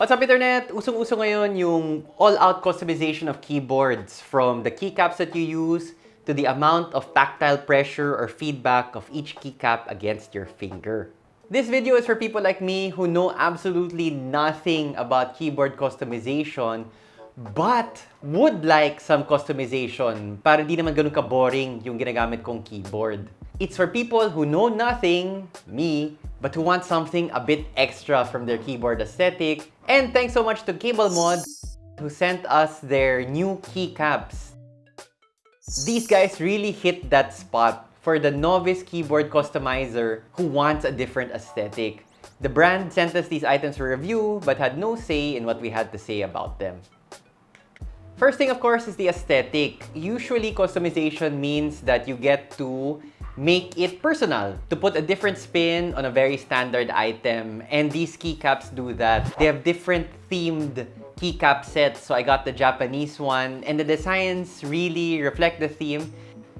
What's up, Internet? Usong-uso ngayon yung all-out customization of keyboards from the keycaps that you use to the amount of tactile pressure or feedback of each keycap against your finger. This video is for people like me who know absolutely nothing about keyboard customization but would like some customization para di naman ganun ka-boring yung ginagamit kong keyboard. It's for people who know nothing, me, but who want something a bit extra from their keyboard aesthetic. And thanks so much to CableMod who sent us their new keycaps. These guys really hit that spot for the novice keyboard customizer who wants a different aesthetic. The brand sent us these items for review but had no say in what we had to say about them. First thing, of course, is the aesthetic. Usually, customization means that you get to make it personal, to put a different spin on a very standard item. And these keycaps do that. They have different themed keycap sets. So I got the Japanese one. And the designs really reflect the theme.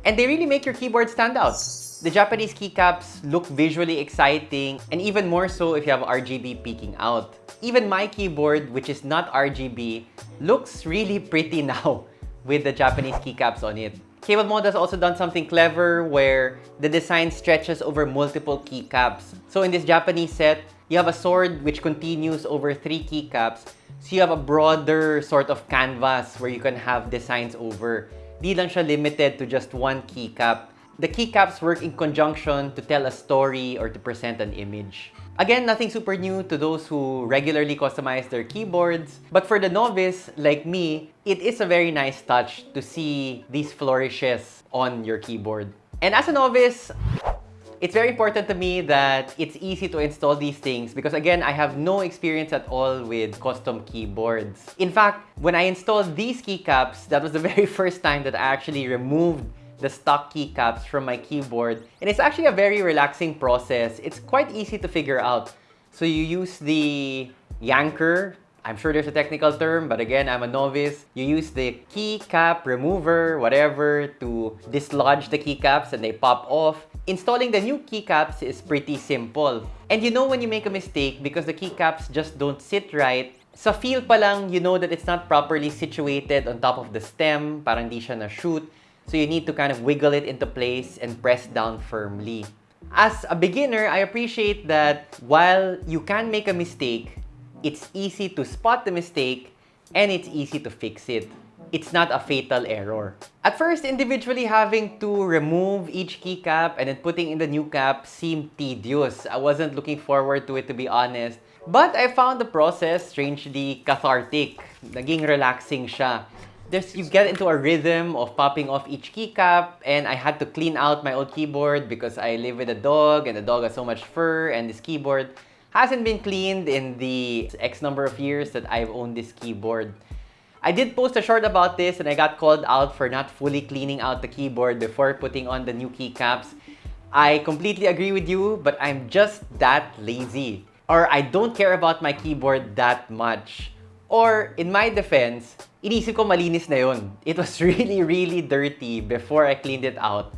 And they really make your keyboard stand out. The Japanese keycaps look visually exciting, and even more so if you have RGB peeking out. Even my keyboard, which is not RGB, looks really pretty now with the Japanese keycaps on it. Cable Mod has also done something clever where the design stretches over multiple keycaps. So in this Japanese set, you have a sword which continues over three keycaps. So you have a broader sort of canvas where you can have designs over. Di lang siya limited to just one keycap. The keycaps work in conjunction to tell a story or to present an image. Again, nothing super new to those who regularly customize their keyboards. But for the novice, like me, it is a very nice touch to see these flourishes on your keyboard. And as a novice, it's very important to me that it's easy to install these things because again, I have no experience at all with custom keyboards. In fact, when I installed these keycaps, that was the very first time that I actually removed the stock keycaps from my keyboard. And it's actually a very relaxing process. It's quite easy to figure out. So you use the yanker. I'm sure there's a technical term, but again, I'm a novice. You use the keycap remover, whatever, to dislodge the keycaps and they pop off. Installing the new keycaps is pretty simple. And you know when you make a mistake because the keycaps just don't sit right, sa feel pa lang, you know that it's not properly situated on top of the stem, parang di siya na-shoot. So you need to kind of wiggle it into place and press down firmly. As a beginner, I appreciate that while you can make a mistake, it's easy to spot the mistake and it's easy to fix it. It's not a fatal error. At first, individually having to remove each keycap and then putting in the new cap seemed tedious. I wasn't looking forward to it to be honest. But I found the process strangely cathartic. Naging relaxing siya there's you get into a rhythm of popping off each keycap and I had to clean out my old keyboard because I live with a dog and the dog has so much fur and this keyboard hasn't been cleaned in the X number of years that I've owned this keyboard. I did post a short about this and I got called out for not fully cleaning out the keyboard before putting on the new keycaps. I completely agree with you, but I'm just that lazy. Or I don't care about my keyboard that much. Or, in my defense, inisip ko malinis na yun. It was really, really dirty before I cleaned it out.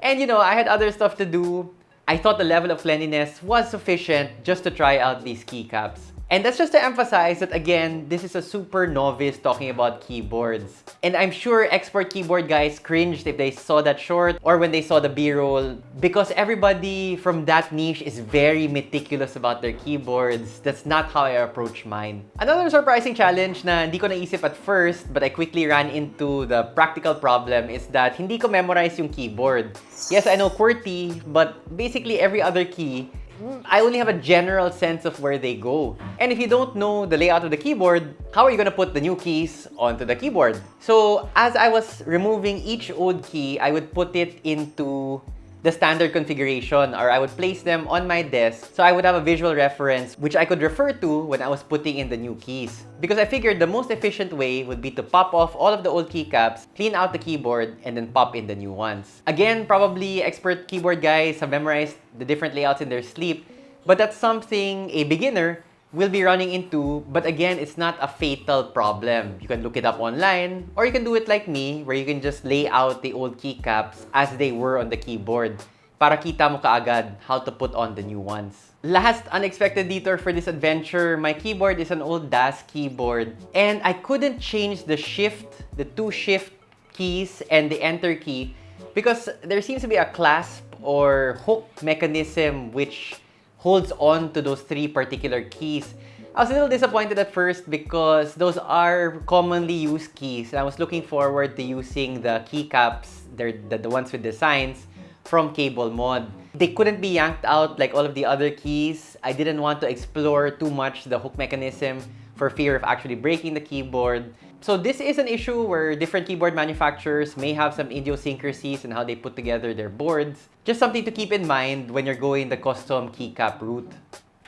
And you know, I had other stuff to do. I thought the level of cleanliness was sufficient just to try out these keycaps. And that's just to emphasize that again, this is a super novice talking about keyboards. And I'm sure expert keyboard guys cringed if they saw that short or when they saw the B-roll because everybody from that niche is very meticulous about their keyboards. That's not how I approach mine. Another surprising challenge na hindi ko naisip at first but I quickly ran into the practical problem is that hindi ko memorize yung keyboard. Yes, I know QWERTY, but basically every other key I only have a general sense of where they go. And if you don't know the layout of the keyboard, how are you gonna put the new keys onto the keyboard? So as I was removing each old key, I would put it into the standard configuration or I would place them on my desk so I would have a visual reference which I could refer to when I was putting in the new keys. Because I figured the most efficient way would be to pop off all of the old keycaps, clean out the keyboard, and then pop in the new ones. Again, probably expert keyboard guys have memorized the different layouts in their sleep, but that's something a beginner will be running into, but again, it's not a fatal problem. You can look it up online, or you can do it like me, where you can just lay out the old keycaps as they were on the keyboard para kita mo kaagad how to put on the new ones. Last unexpected detour for this adventure, my keyboard is an old DAS keyboard, and I couldn't change the shift, the two shift keys, and the enter key because there seems to be a clasp or hook mechanism which holds on to those three particular keys. I was a little disappointed at first because those are commonly used keys. And I was looking forward to using the keycaps, the, the ones with designs, from CableMod. They couldn't be yanked out like all of the other keys. I didn't want to explore too much the hook mechanism for fear of actually breaking the keyboard. So this is an issue where different keyboard manufacturers may have some idiosyncrasies in how they put together their boards. Just something to keep in mind when you're going the custom keycap route.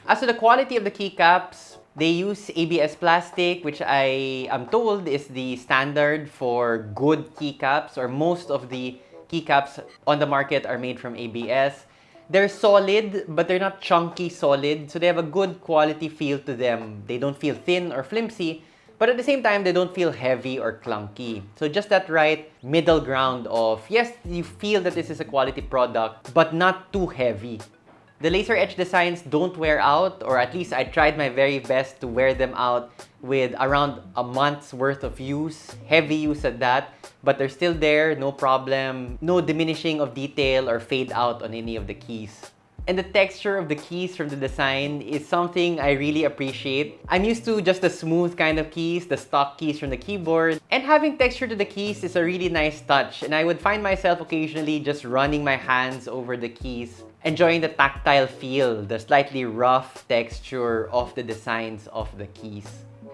As to the quality of the keycaps, they use ABS plastic, which I am told is the standard for good keycaps, or most of the keycaps on the market are made from ABS. They're solid, but they're not chunky solid, so they have a good quality feel to them. They don't feel thin or flimsy, but at the same time, they don't feel heavy or clunky. So just that right middle ground of, yes, you feel that this is a quality product, but not too heavy. The laser etch designs don't wear out, or at least I tried my very best to wear them out with around a month's worth of use, heavy use at that, but they're still there, no problem, no diminishing of detail or fade out on any of the keys. And the texture of the keys from the design is something I really appreciate. I'm used to just the smooth kind of keys, the stock keys from the keyboard. And having texture to the keys is a really nice touch. And I would find myself occasionally just running my hands over the keys, enjoying the tactile feel, the slightly rough texture of the designs of the keys.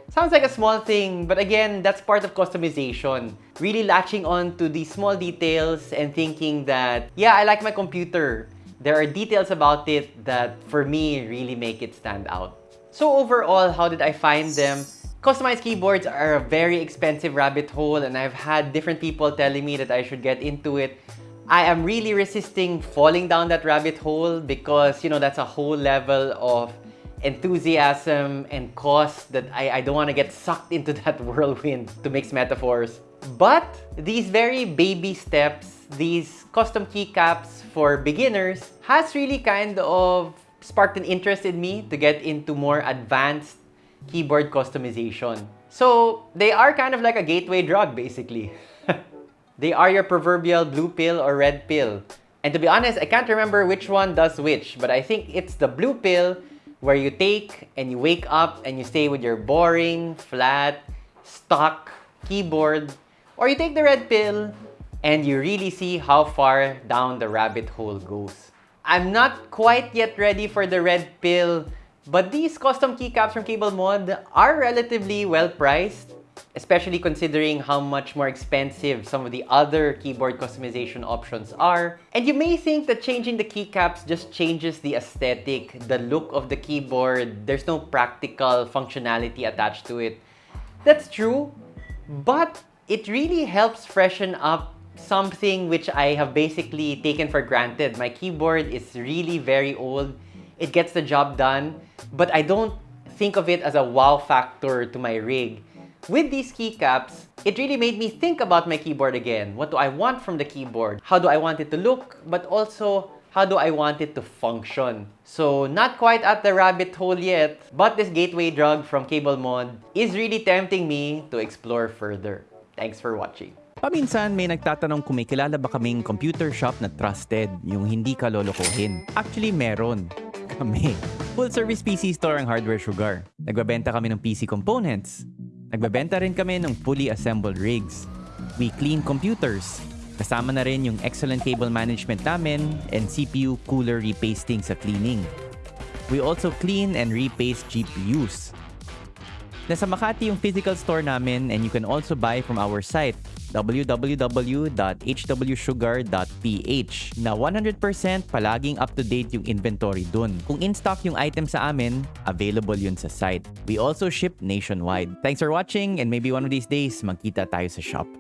Sounds like a small thing, but again, that's part of customization. Really latching on to these small details and thinking that, yeah, I like my computer there are details about it that for me really make it stand out. So overall, how did I find them? Customized keyboards are a very expensive rabbit hole and I've had different people telling me that I should get into it. I am really resisting falling down that rabbit hole because, you know, that's a whole level of enthusiasm and cost that I, I don't want to get sucked into that whirlwind to mix metaphors. But these very baby steps these custom keycaps for beginners has really kind of sparked an interest in me to get into more advanced keyboard customization. So they are kind of like a gateway drug basically. they are your proverbial blue pill or red pill. And to be honest, I can't remember which one does which, but I think it's the blue pill where you take and you wake up and you stay with your boring, flat, stock keyboard. Or you take the red pill and you really see how far down the rabbit hole goes. I'm not quite yet ready for the red pill, but these custom keycaps from CableMod are relatively well priced, especially considering how much more expensive some of the other keyboard customization options are. And you may think that changing the keycaps just changes the aesthetic, the look of the keyboard. There's no practical functionality attached to it. That's true, but it really helps freshen up something which I have basically taken for granted. My keyboard is really very old. It gets the job done, but I don't think of it as a wow factor to my rig. With these keycaps, it really made me think about my keyboard again. What do I want from the keyboard? How do I want it to look? But also, how do I want it to function? So, not quite at the rabbit hole yet, but this gateway drug from CableMod is really tempting me to explore further. Thanks for watching. Paminsan may nagtatanong kung may kilala ba kaming computer shop na trusted, yung hindi ka lolokohin. Actually, meron. Kami. Full service PC store ang Hardware Sugar. Nagbabenta kami ng PC components. Nagbabenta rin kami ng fully assembled rigs. We clean computers. Kasama na rin yung excellent cable management namin and CPU cooler repasting sa cleaning. We also clean and repaste GPUs. Nasa Makati yung physical store namin and you can also buy from our site www.hwsugar.ph na 100% palaging up-to-date yung inventory dun. Kung in-stock yung item sa amin, available yun sa site. We also ship nationwide. Thanks for watching and maybe one of these days, magkita tayo sa shop.